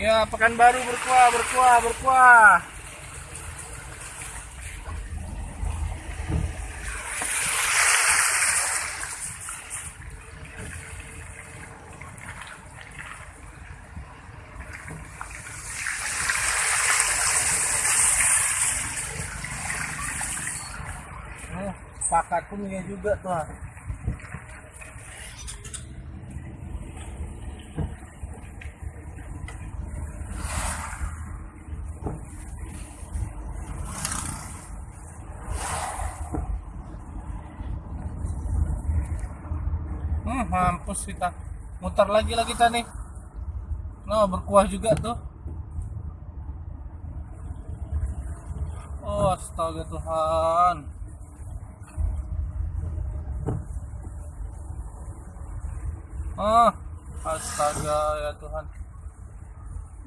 Ya, Pekanbaru berkuah, berkuah, berkuah. Oh, pakat pun ya juga tuh. Hmm, mampus kita. Mutar lagi lah kita nih. Nah, berkuah juga tuh. Oh, astaga Tuhan. Ah, astaga ya Tuhan.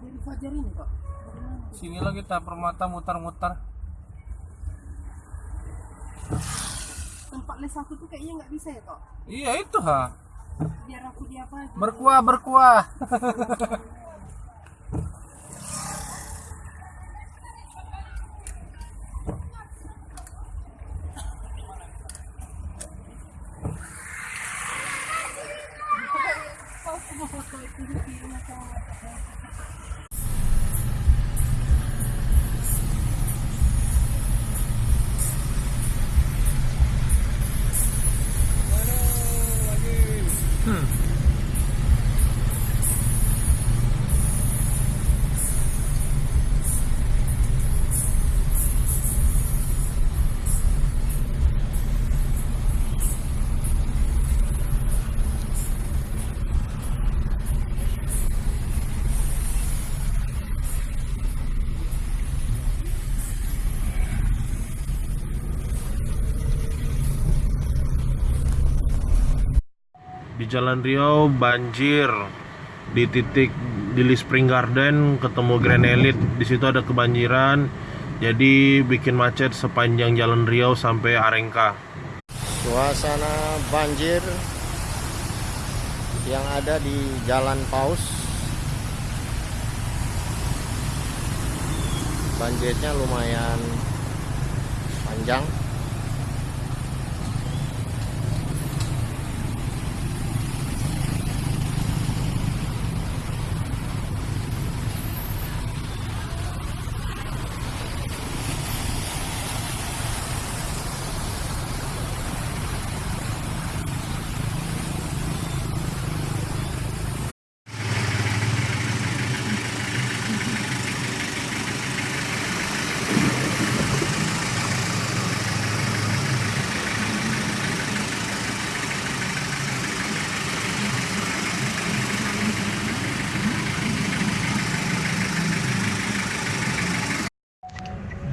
Dari Fajar ini kok. Sini lah kita permata mutar-mutar. Tempat les aku tuh kayaknya nggak bisa ya kok. Iya itu ha. Biar aku di apa. Berkuah berkuah. Di Jalan Riau banjir di titik di Spring Garden ketemu Grand Elite di situ ada kebanjiran jadi bikin macet sepanjang Jalan Riau sampai Arengka. Suasana banjir yang ada di Jalan Paus. Banjirnya lumayan panjang.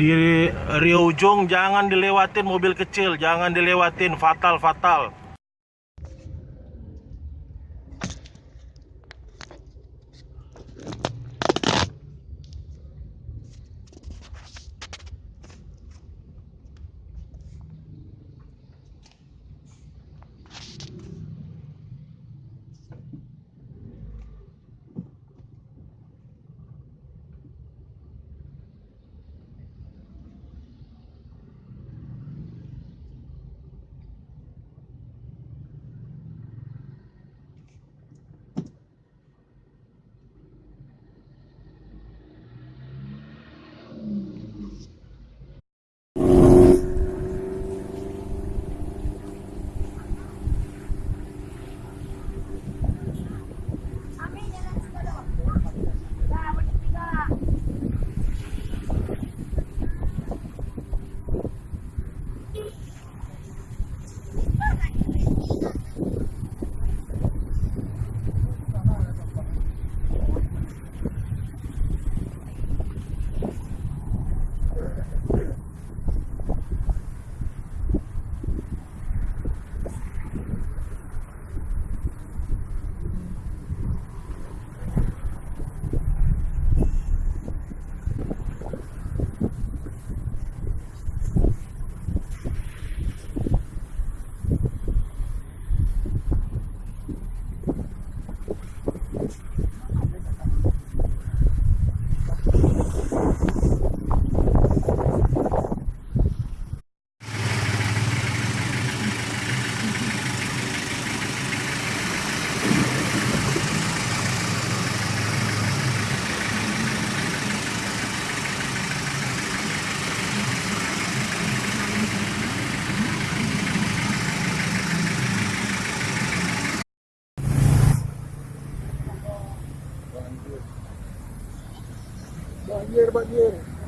Di Riau Ujung jangan dilewatin mobil kecil, jangan dilewatin fatal fatal. Banjir, banjir.